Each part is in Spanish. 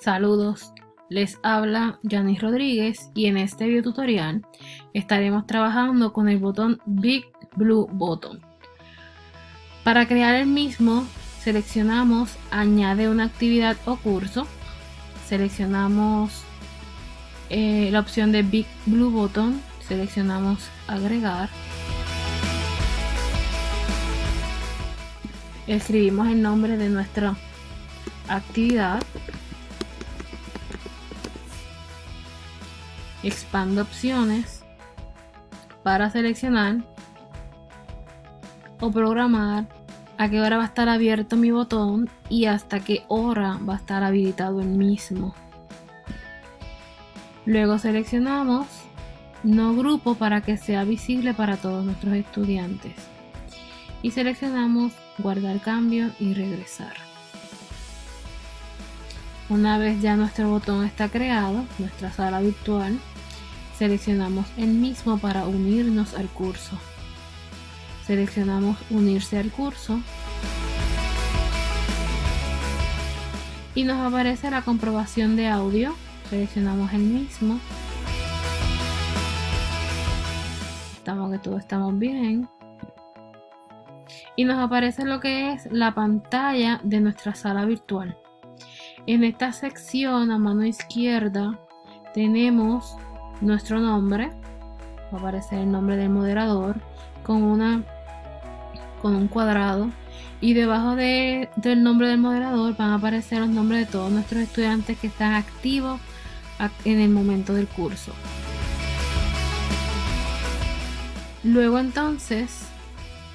Saludos, les habla Janice Rodríguez y en este video tutorial estaremos trabajando con el botón Big Blue Button. Para crear el mismo seleccionamos añade una actividad o curso, seleccionamos eh, la opción de Big Blue Button, seleccionamos agregar, escribimos el nombre de nuestra actividad expando opciones para seleccionar o programar a qué hora va a estar abierto mi botón y hasta qué hora va a estar habilitado el mismo. Luego seleccionamos no grupo para que sea visible para todos nuestros estudiantes y seleccionamos guardar cambio y regresar. Una vez ya nuestro botón está creado, nuestra sala virtual, seleccionamos el mismo para unirnos al curso. Seleccionamos unirse al curso y nos aparece la comprobación de audio. Seleccionamos el mismo. Estamos que todo estamos bien. Y nos aparece lo que es la pantalla de nuestra sala virtual. En esta sección a mano izquierda tenemos nuestro nombre, va a aparecer el nombre del moderador con, una, con un cuadrado y debajo del nombre del moderador van a aparecer los nombres de todos nuestros estudiantes que están activos en el momento del curso. Luego entonces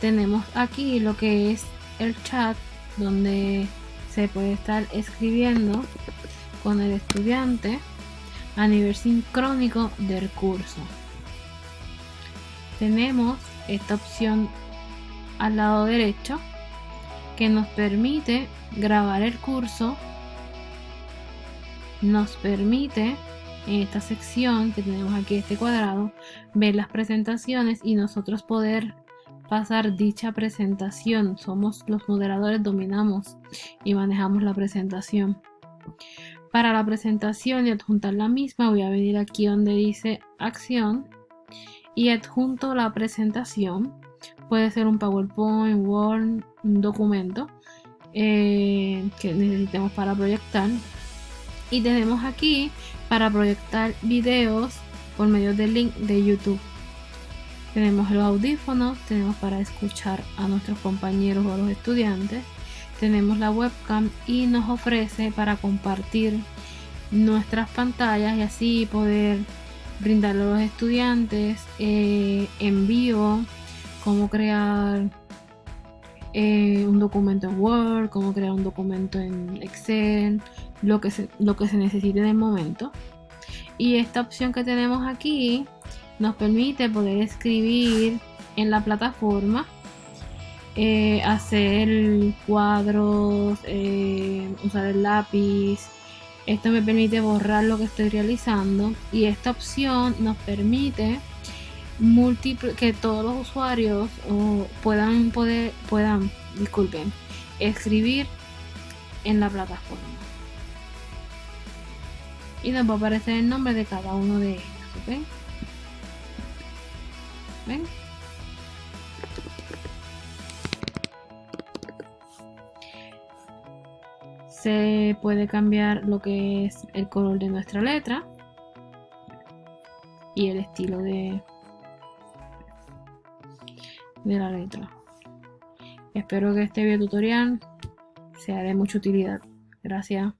tenemos aquí lo que es el chat donde se puede estar escribiendo con el estudiante a nivel sincrónico del curso. Tenemos esta opción al lado derecho que nos permite grabar el curso, nos permite en esta sección que tenemos aquí este cuadrado ver las presentaciones y nosotros poder pasar dicha presentación. Somos los moderadores, dominamos y manejamos la presentación. Para la presentación y adjuntar la misma voy a venir aquí donde dice acción y adjunto la presentación. Puede ser un PowerPoint, Word, un documento eh, que necesitemos para proyectar. Y tenemos aquí para proyectar videos por medio del link de YouTube. Tenemos los audífonos, tenemos para escuchar a nuestros compañeros o a los estudiantes. Tenemos la webcam y nos ofrece para compartir nuestras pantallas y así poder brindarle a los estudiantes eh, en vivo cómo crear eh, un documento en Word, cómo crear un documento en Excel, lo que lo que se necesite en el momento. Y esta opción que tenemos aquí nos permite poder escribir en la plataforma, eh, hacer cuadros, eh, usar el lápiz. Esto me permite borrar lo que estoy realizando y esta opción nos permite que todos los usuarios puedan poder puedan disculpen escribir en la plataforma y nos va a aparecer el nombre de cada uno de ellos. Se puede cambiar lo que es el color de nuestra letra y el estilo de, de la letra. Espero que este video tutorial sea de mucha utilidad. Gracias.